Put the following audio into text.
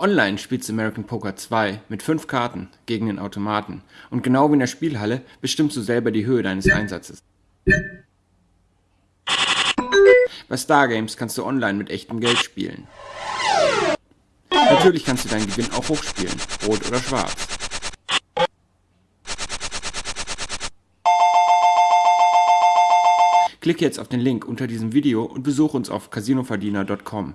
Auch online spielst du American Poker 2 mit fünf Karten gegen den Automaten und genau wie in der Spielhalle bestimmst du selber die Höhe deines Einsatzes. Bei Stargames kannst du online mit echtem Geld spielen. Natürlich kannst du deinen Gewinn auch hochspielen, rot oder schwarz. Klicke jetzt auf den Link unter diesem Video und besuche uns auf casinoverdiener.com.